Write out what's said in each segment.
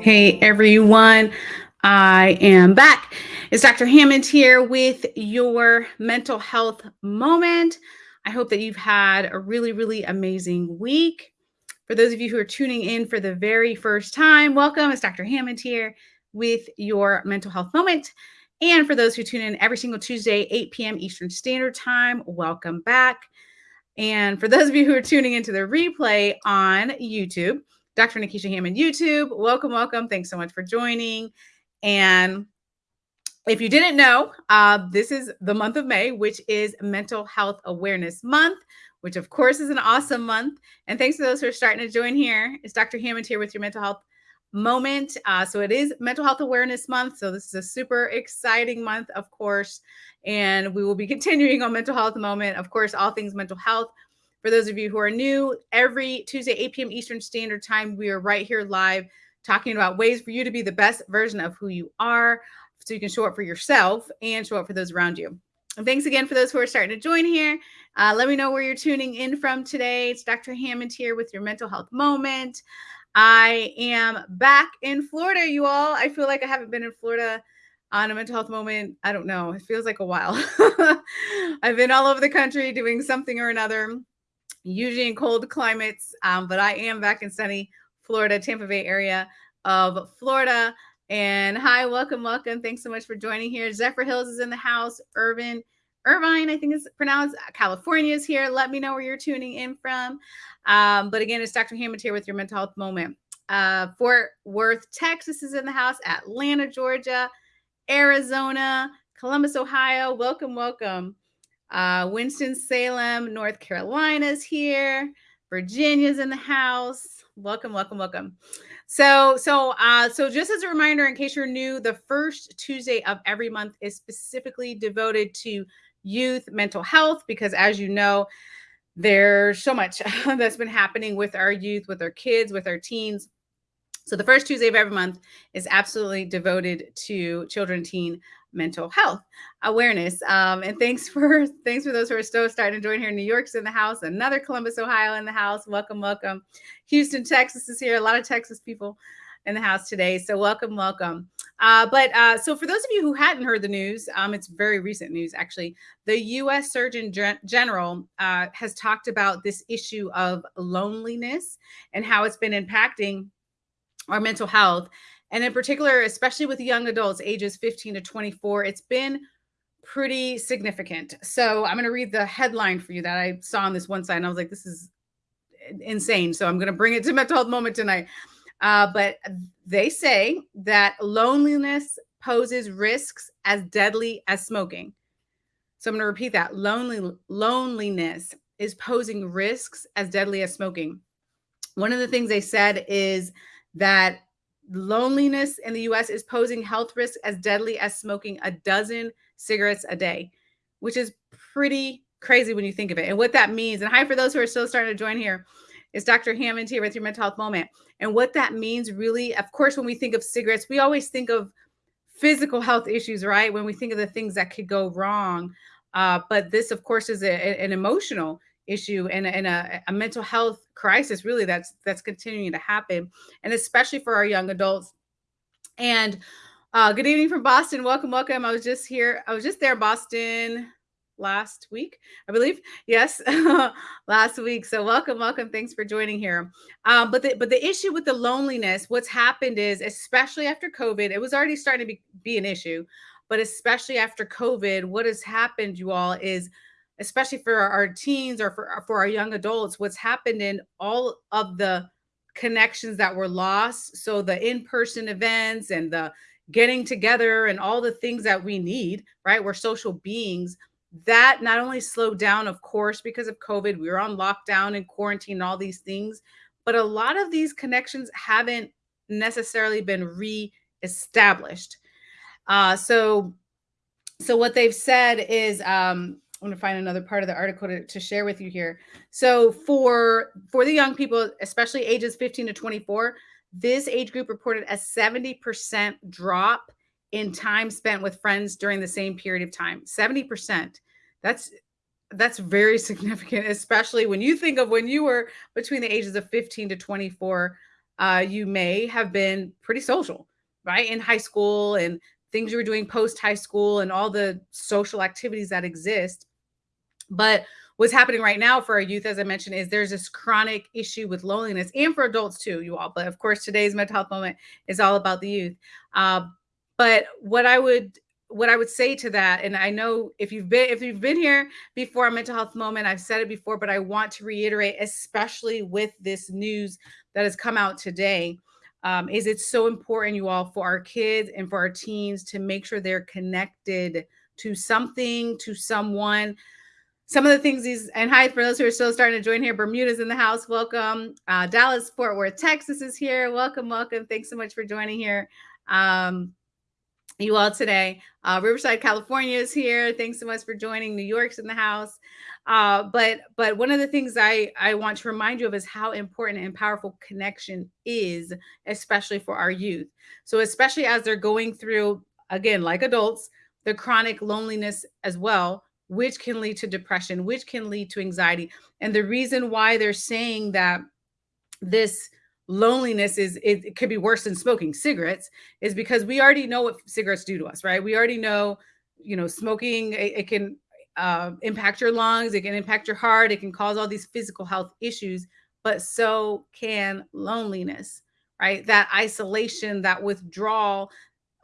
Hey everyone, I am back. It's Dr. Hammond here with your mental health moment. I hope that you've had a really, really amazing week. For those of you who are tuning in for the very first time, welcome. It's Dr. Hammond here with your mental health moment. And for those who tune in every single Tuesday, 8 p.m. Eastern Standard Time, welcome back. And for those of you who are tuning into the replay on YouTube, Dr. Nekeshia Hammond YouTube. Welcome, welcome. Thanks so much for joining. And if you didn't know, uh, this is the month of May, which is Mental Health Awareness Month, which of course is an awesome month. And thanks to those who are starting to join here. It's Dr. Hammond here with your mental health moment. Uh, so it is Mental Health Awareness Month. So this is a super exciting month, of course. And we will be continuing on Mental Health Moment, of course, all things mental health for those of you who are new, every Tuesday, 8 p.m. Eastern Standard Time, we are right here live talking about ways for you to be the best version of who you are so you can show up for yourself and show up for those around you. And thanks again for those who are starting to join here. Uh, let me know where you're tuning in from today. It's Dr. Hammond here with your mental health moment. I am back in Florida, you all. I feel like I haven't been in Florida on a mental health moment. I don't know. It feels like a while. I've been all over the country doing something or another usually in cold climates, um, but I am back in sunny Florida, Tampa Bay area of Florida. And hi, welcome, welcome. Thanks so much for joining here. Zephyrhills is in the house. Irvin, Irvine, I think is pronounced. California is here. Let me know where you're tuning in from. Um, but again, it's Dr. Hammond here with your mental health moment. Uh, Fort Worth, Texas is in the house. Atlanta, Georgia, Arizona, Columbus, Ohio. Welcome, welcome. Uh, Winston-Salem, North Carolina's here. Virginia's in the house. Welcome, welcome, welcome. So, so, uh, so just as a reminder, in case you're new, the first Tuesday of every month is specifically devoted to youth mental health because, as you know, there's so much that's been happening with our youth, with our kids, with our teens. So the first Tuesday of every month is absolutely devoted to children, teen mental health awareness. Um, and thanks for thanks for those who are still starting to join here. New York's in the house, another Columbus, Ohio in the house. Welcome, welcome. Houston, Texas is here. A lot of Texas people in the house today. So welcome, welcome. Uh, but uh, so for those of you who hadn't heard the news, um, it's very recent news actually. The U.S. Surgeon Gen General uh, has talked about this issue of loneliness and how it's been impacting our mental health and in particular, especially with young adults ages 15 to 24, it's been pretty significant. So I'm going to read the headline for you that I saw on this one side. And I was like, this is insane. So I'm going to bring it to mental health moment tonight. Uh, but they say that loneliness poses risks as deadly as smoking. So I'm going to repeat that. Lonely, loneliness is posing risks as deadly as smoking. One of the things they said is that loneliness in the US is posing health risks as deadly as smoking a dozen cigarettes a day, which is pretty crazy when you think of it. And what that means, and hi for those who are still starting to join here, is Dr. Hammond here with your mental health moment. And what that means really, of course, when we think of cigarettes, we always think of physical health issues, right? When we think of the things that could go wrong. Uh, but this, of course, is a, an emotional issue and, and a, a, mental health crisis really that's that's continuing to happen and especially for our young adults and uh, good evening from boston welcome welcome i was just here i was just there boston last week i believe yes last week so welcome welcome thanks for joining here um, but the but the issue with the loneliness what's happened is especially after covid it was already starting to be, be an issue but especially after covid what has happened you all is especially for our teens or for, for our young adults, what's happened in all of the connections that were lost. So the in-person events and the getting together and all the things that we need, right? We're social beings. That not only slowed down, of course, because of COVID, we were on lockdown and quarantine and all these things, but a lot of these connections haven't necessarily been re-established. Uh, so, so what they've said is, um, I'm going to find another part of the article to, to, share with you here. So for for the young people, especially ages 15 to 24, this age group reported a 70% drop in time spent with friends during the same period of time. 70%. That's That's very significant, especially when you think of when you were between the ages of 15 to 24, uh, you may have been pretty social, right? In high school and things you were doing post high school and all the social activities that exist. But what's happening right now for our youth, as I mentioned, is there's this chronic issue with loneliness and for adults too, you all. But of course, today's mental health moment is all about the youth. Uh, but what I would what I would say to that, and I know if you've been if you've been here before a mental health moment, I've said it before, but I want to reiterate, especially with this news that has come out today, um, is it's so important, you all, for our kids and for our teens to make sure they're connected to something, to someone. Some of the things these, and hi for those who are still starting to join here, Bermuda's in the house. Welcome. Uh, Dallas, Fort Worth, Texas is here. Welcome, welcome. Thanks so much for joining here. Um, you all today. Uh, Riverside, California is here. Thanks so much for joining. New York's in the house. Uh, but but one of the things I I want to remind you of is how important and powerful connection is, especially for our youth. So especially as they're going through again, like adults, the chronic loneliness as well, which can lead to depression, which can lead to anxiety. And the reason why they're saying that this loneliness is it, it, could be worse than smoking cigarettes is because we already know what cigarettes do to us right? We already know you know smoking it, it can uh, impact your lungs it can impact your heart it can cause all these physical health issues but so can loneliness right? That isolation that withdrawal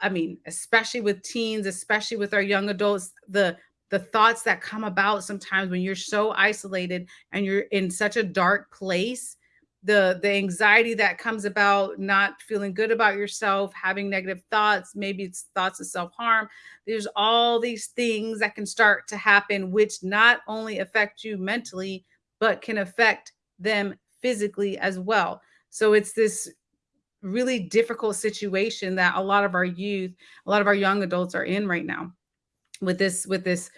i mean especially with teens especially with our young adults the the thoughts that come about sometimes when you're so isolated and you're in such a dark place the the anxiety that comes about not feeling good about yourself having negative thoughts maybe it's thoughts of self-harm. There's all these things that can start to happen which not only affect you mentally but can affect them physically as well. So it's this really difficult situation that a lot of our youth a lot of our young adults are in right now with this with this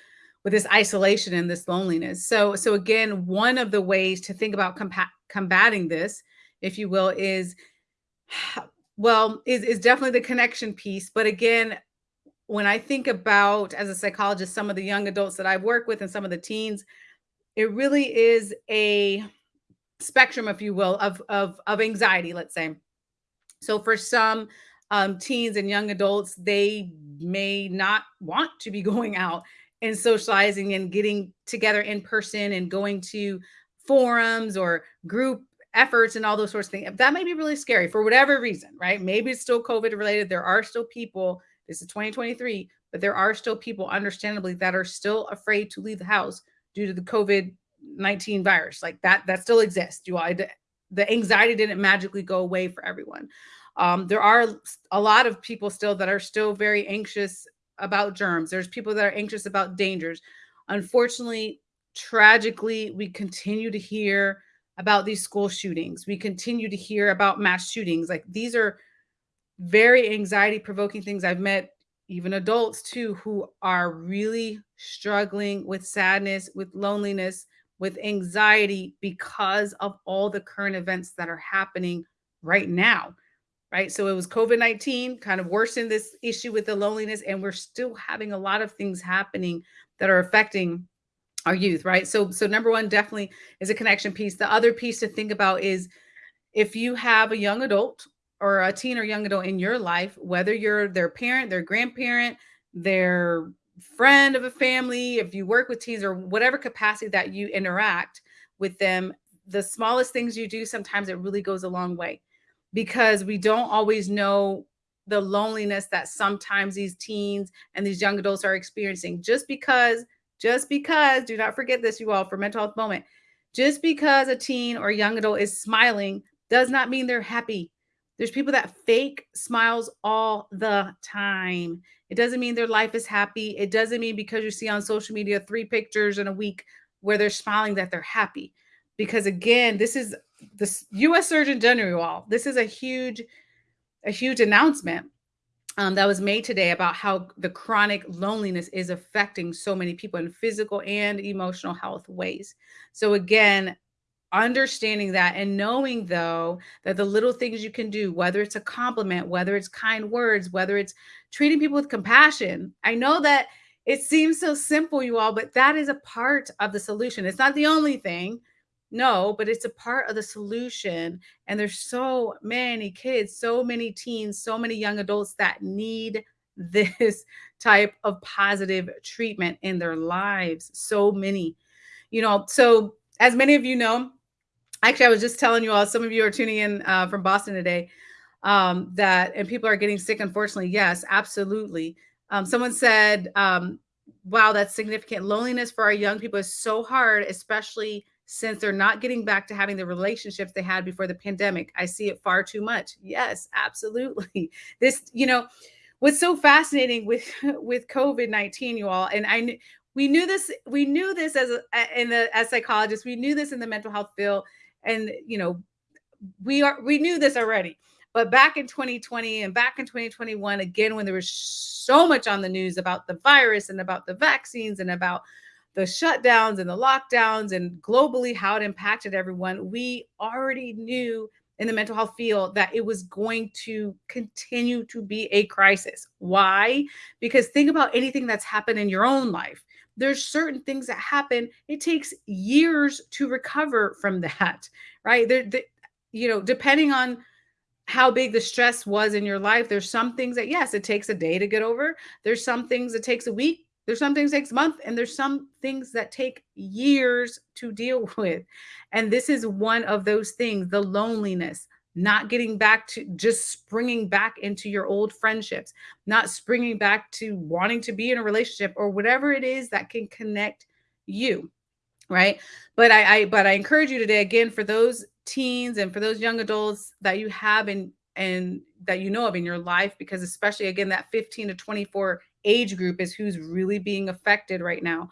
with this isolation and this loneliness. So so again one of the ways to think about combating this, if you will, is well, is, is definitely the connection piece. But again, when I think about as a psychologist, some of the young adults that I've worked with and some of the teens, it really is a spectrum, if you will, of of, of anxiety, let's say. So for some um, teens and young adults, they may not want to be going out and socializing and getting together in person and going to forums or group efforts and all those sorts of things. That may be really scary for whatever reason, right? Maybe it's still COVID related. There are still people, this is 2023, but there are still people, understandably, that are still afraid to leave the house due to the COVID 19 virus. Like that, that still exists. You all, the anxiety didn't magically go away for everyone. Um, there are a lot of people still that are still very anxious about germs. There's people that are anxious about dangers. Unfortunately, tragically, we continue to hear about these school shootings. We continue to hear about mass shootings. Like these are very anxiety provoking things. I've met even adults too who are really struggling with sadness, with loneliness, with anxiety because of all the current events that are happening right now. Right. So it was COVID 19 kind of worsened this issue with the loneliness, and we're still having a lot of things happening that are affecting our youth, right? So so number one definitely is a connection piece. The other piece to think about is if you have a young adult or a teen or young adult in your life, whether you're their parent, their grandparent, their friend of a family, if you work with teens or whatever capacity that you interact with them, the smallest things you do sometimes it really goes a long way because we don't always know the loneliness that sometimes these teens and these young adults are experiencing just because just because, do not forget this, you all, for mental health moment. Just because a teen or young adult is smiling does not mean they're happy. There's people that fake smiles all the time. It doesn't mean their life is happy. It doesn't mean because you see on social media three pictures in a week where they're smiling that they're happy. Because again, this is the US Surgeon General, all. This is a huge, a huge announcement um, that was made today about how the chronic loneliness is affecting so many people in physical and emotional health ways. So, again, understanding that and knowing though that the little things you can do, whether it's a compliment, whether it's kind words, whether it's treating people with compassion. I know that it seems so simple, you all, but that is a part of the solution. It's not the only thing. No, but it's a part of the solution. And there's so many kids, so many teens, so many young adults that need this type of positive treatment in their lives. So many, you know. So, as many of you know, actually, I was just telling you all, some of you are tuning in uh, from Boston today, um, that, and people are getting sick, unfortunately. Yes, absolutely. Um, someone said, um, wow, that's significant. Loneliness for our young people is so hard, especially since they're not getting back to having the relationships they had before the pandemic. I see it far too much. Yes, absolutely. This, you know, what's so fascinating with with COVID-19, you all, and I we knew this, we knew this as in the as psychologists, we knew this in the mental health field, and you know, we are we knew this already but back in 2020 and back in 2021, again, when there was so much on the news about the virus and about the vaccines and about the shutdowns and the lockdowns and globally how it impacted everyone, we already knew in the mental health field that it was going to continue to be a crisis. Why? Because think about anything that's happened in your own life. There's certain things that happen. It takes years to recover from that, right? There, the, you know, depending on how big the stress was in your life. There's some things that, yes, it takes a day to get over. There's some things it takes a week. There's some things takes month, and there's some things that take years to deal with. And this is one of those things the loneliness, not getting back to just springing back into your old friendships, not springing back to wanting to be in a relationship or whatever it is that can connect you right but I, I but i encourage you today again for those teens and for those young adults that you have in and that you know of in your life because especially again that 15 to 24 age group is who's really being affected right now.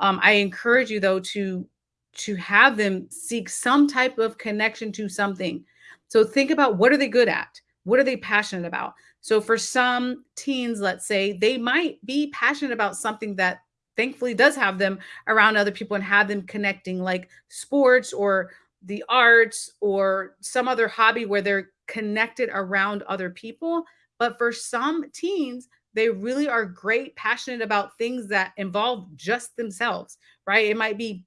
Um, i encourage you though to to have them seek some type of connection to something. So think about what are they good at? What are they passionate about? So for some teens let's say they might be passionate about something that thankfully does have them around other people and have them connecting like sports or the arts or some other hobby where they're connected around other people. But for some teens, they really are great, passionate about things that involve just themselves, right? It might be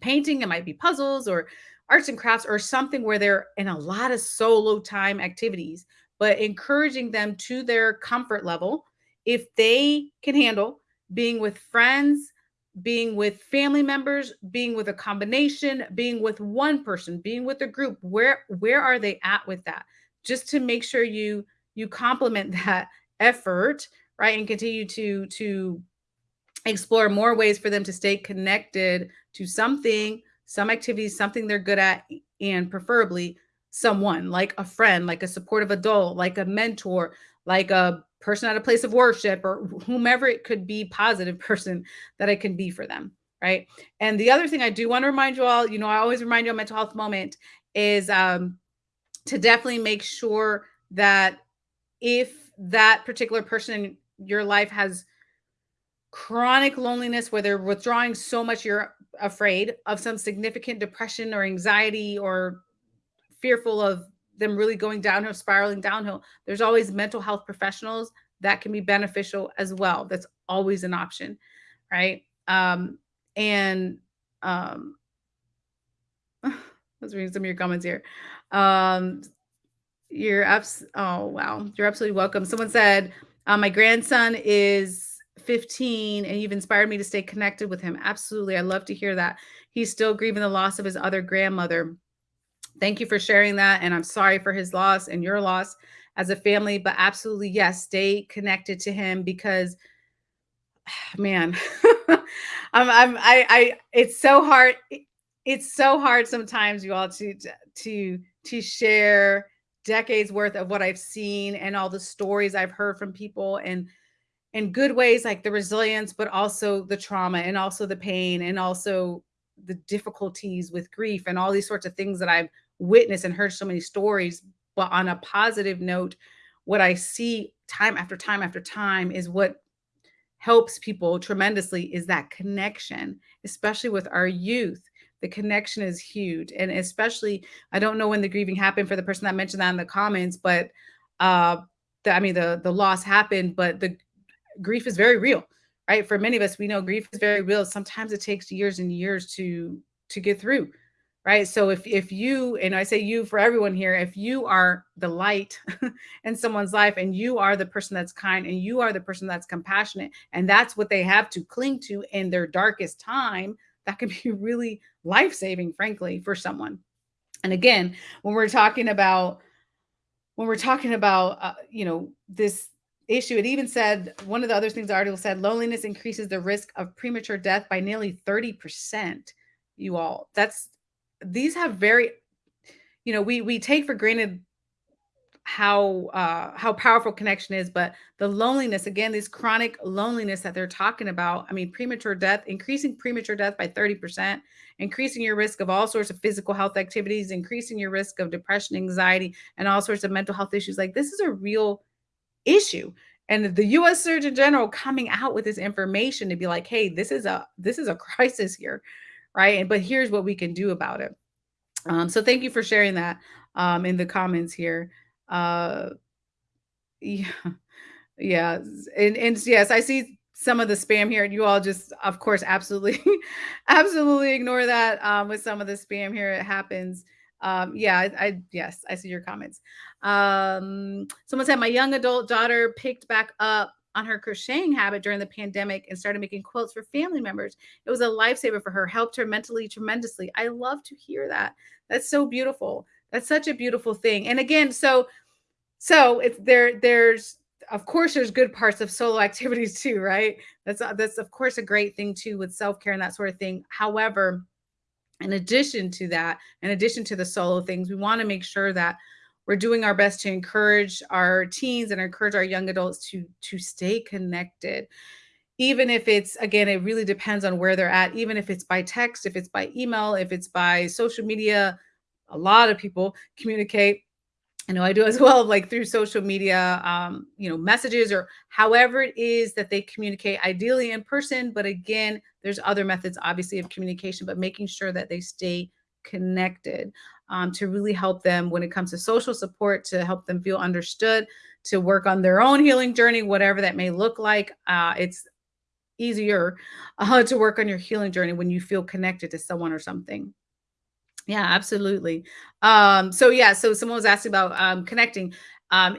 painting, it might be puzzles or arts and crafts or something where they're in a lot of solo time activities, but encouraging them to their comfort level. If they can handle being with friends, being with family members, being with a combination, being with one person, being with a group, where where are they at with that? Just to make sure you you complement that effort, right? And continue to to explore more ways for them to stay connected to something, some activities, something they're good at, and preferably someone like a friend, like a supportive adult, like a mentor, like a person at a place of worship or whomever it could be positive person that I can be for them. Right. And the other thing I do want to remind you all, you know, I always remind you on mental health moment is um, to definitely make sure that if that particular person in your life has chronic loneliness where they're withdrawing so much you're afraid of some significant depression or anxiety or fearful of them really going downhill, spiraling downhill, there's always mental health professionals that can be beneficial as well. That's always an option, right? Um, and um, let's read some of your comments here. Um, you're abs- oh wow, you're absolutely welcome. Someone said, uh, my grandson is 15 and you've inspired me to stay connected with him. Absolutely. I love to hear that. He's still grieving the loss of his other grandmother. Thank you for sharing that. And I'm sorry for his loss and your loss as a family, but absolutely, yes, stay connected to him because man, I'm, I'm, I, I, it's so hard. It's so hard sometimes you all to, to, to share decades worth of what I've seen and all the stories I've heard from people and in good ways like the resilience, but also the trauma and also the pain and also the difficulties with grief and all these sorts of things that I've witnessed and heard so many stories. But on a positive note, what I see time after time after time is what helps people tremendously is that connection, especially with our youth. The connection is huge. And especially, I don't know when the grieving happened for the person that mentioned that in the comments, but uh, the, I mean, the, the loss happened, but the grief is very real right? For many of us, we know grief is very real. Sometimes it takes years and years to to get through, right? So if if you and I say you for everyone here, if you are the light in someone's life and you are the person that's kind and you are the person that's compassionate and that's what they have to cling to in their darkest time, that can be really life-saving frankly for someone. And again, when we're talking about when we're talking about uh, you know this issue it even said one of the other things the article said loneliness increases the risk of premature death by nearly 30% you all that's these have very you know we we take for granted how uh how powerful connection is but the loneliness again this chronic loneliness that they're talking about i mean premature death increasing premature death by 30% increasing your risk of all sorts of physical health activities increasing your risk of depression anxiety and all sorts of mental health issues like this is a real issue. And the US Surgeon General coming out with this information to be like hey this is a this is a crisis here right? And but here's what we can do about it. Um, so thank you for sharing that um, in the comments here uh, yeah, yeah, and and yes, I see some of the spam here. and You all just, of course, absolutely, absolutely ignore that. Um, with some of the spam here, it happens. Um, yeah, I, I yes, I see your comments. Um, someone said my young adult daughter picked back up on her crocheting habit during the pandemic and started making quilts for family members. It was a lifesaver for her, helped her mentally tremendously. I love to hear that. That's so beautiful. That's such a beautiful thing. And again, so so if there there's of course there's good parts of solo activities too, right? That's uh, that's of course a great thing too with self-care and that sort of thing. However, in addition to that, in addition to the solo things, we want to make sure that we're doing our best to encourage our teens and encourage our young adults to to stay connected even if it's again it really depends on where they're at even if it's by text if it's by email if it's by social media a lot of people communicate I know I do as well, like through social media, um, you know, messages or however it is that they communicate, ideally in person. But again, there's other methods, obviously, of communication, but making sure that they stay connected um, to really help them when it comes to social support, to help them feel understood, to work on their own healing journey, whatever that may look like. Uh, it's easier uh, to work on your healing journey when you feel connected to someone or something. Yeah, absolutely. Um, so yeah, so someone was asking about um, connecting. Um,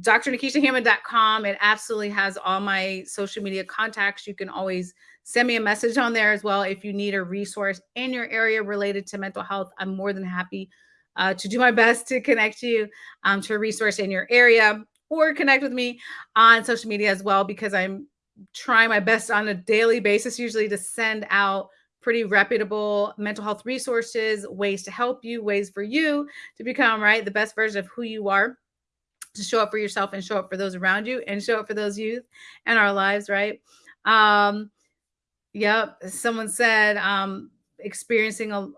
DrNekeshiaHammond.com. It absolutely has all my social media contacts. You can always send me a message on there as well if you need a resource in your area related to mental health. I'm more than happy uh, to do my best to connect you um, to a resource in your area or connect with me on social media as well because I'm trying my best on a daily basis usually to send out pretty reputable mental health resources, ways to help you, ways for you to become right the best version of who you are, to show up for yourself and show up for those around you and show up for those youth in our lives, right? Um, yep. Someone said um experiencing a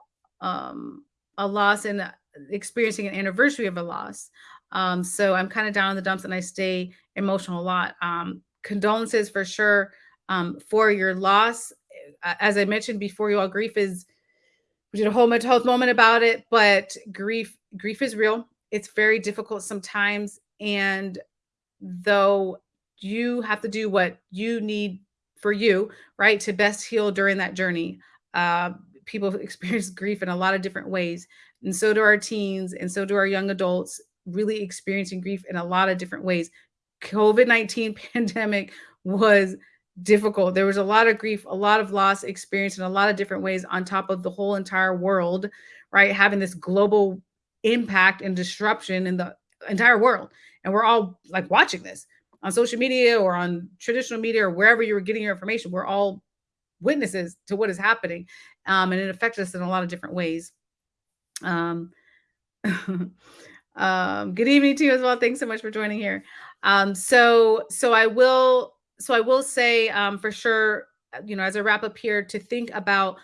um a loss and experiencing an anniversary of a loss. Um, so I'm kind of down in the dumps and I stay emotional a lot. Um, condolences for sure um, for your loss as I mentioned before, you all grief is we did a whole mental health moment about it, but grief grief is real. It's very difficult sometimes, and though you have to do what you need for you, right, to best heal during that journey. Uh, people experience grief in a lot of different ways, and so do our teens, and so do our young adults. Really experiencing grief in a lot of different ways. COVID 19 pandemic was difficult. There was a lot of grief, a lot of loss experienced in a lot of different ways on top of the whole entire world, right? Having this global impact and disruption in the entire world. And we're all like watching this on social media or on traditional media or wherever you were getting your information. We're all witnesses to what is happening. Um, and it affects us in a lot of different ways. Um, um, good evening to you as well. Thanks so much for joining here. Um, so, so I will so I will say um, for sure, you know, as a wrap up here, to think about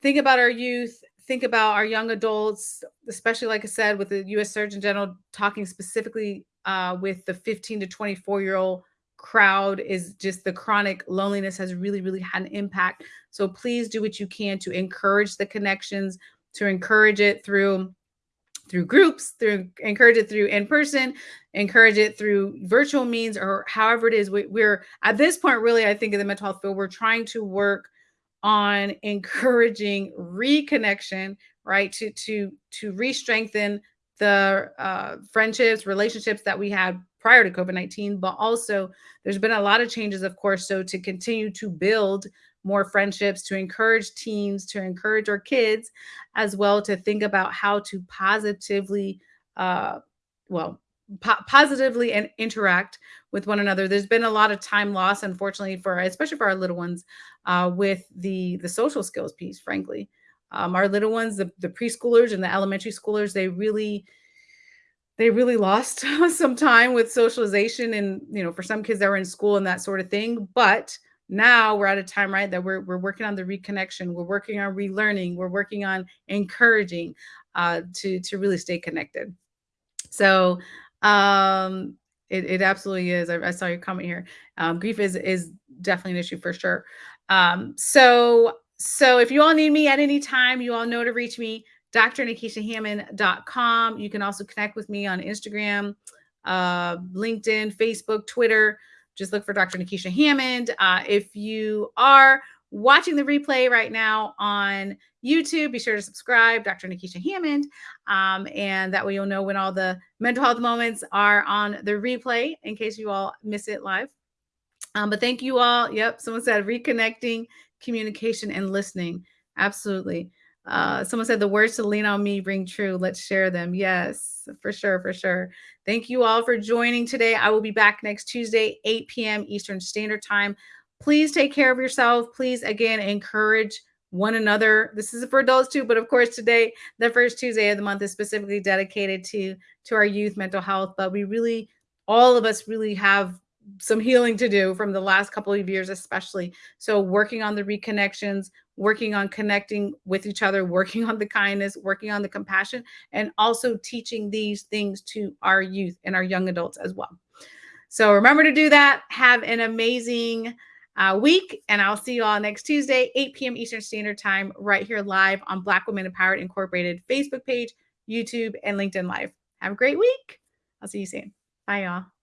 think about our youth, think about our young adults, especially like I said, with the U.S. Surgeon General talking specifically uh, with the 15 to 24 year old crowd is just the chronic loneliness has really, really had an impact. So please do what you can to encourage the connections, to encourage it through through groups, through encourage it through in person, encourage it through virtual means, or however it is. We, we're at this point, really, I think in the mental health field, we're trying to work on encouraging reconnection, right? To to to re-strengthen the uh, friendships, relationships that we had prior to COVID 19, but also there's been a lot of changes, of course. So to continue to build more friendships, to encourage teens, to encourage our kids as well to think about how to positively, uh, well, po- positively and interact with one another. There's been a lot of time loss, unfortunately, for especially for our little ones, uh, with the the social skills piece. Frankly, um, our little ones, the, the preschoolers and the elementary schoolers, they really they really lost some time with socialization and you know for some kids that were in school and that sort of thing but now we're at a time right that we're, we're working on the reconnection we're working on relearning we're working on encouraging uh, to to really stay connected so um it, it absolutely is I, I saw your comment here um, grief is is definitely an issue for sure um so so if you all need me at any time you all know to reach me drnekeshiahammond.com. You can also connect with me on Instagram, uh, LinkedIn, Facebook, Twitter. Just look for Dr. Nekeshia Hammond. Uh, if you are watching the replay right now on YouTube, be sure to subscribe, Dr. Nekeshia Hammond. Um, and that way you'll know when all the mental health moments are on the replay in case you all miss it live. Um, but thank you all. Yep, someone said reconnecting, communication, and listening. Absolutely. Uh, someone said the words to lean on me ring true. Let's share them. Yes, for sure, for sure. Thank you all for joining today. I will be back next Tuesday, 8 p.m. Eastern Standard Time. Please take care of yourself. Please, again, encourage one another. This is for adults too, but of course, today, the first Tuesday of the month is specifically dedicated to to our youth mental health. But we really, all of us, really have some healing to do from the last couple of years, especially. So, working on the reconnections, working on connecting with each other, working on the kindness, working on the compassion, and also teaching these things to our youth and our young adults as well. So, remember to do that. Have an amazing uh, week, and I'll see you all next Tuesday, 8 p.m. Eastern Standard Time, right here live on Black Women Empowered Incorporated Facebook page, YouTube, and LinkedIn Live. Have a great week. I'll see you soon. Bye, y'all.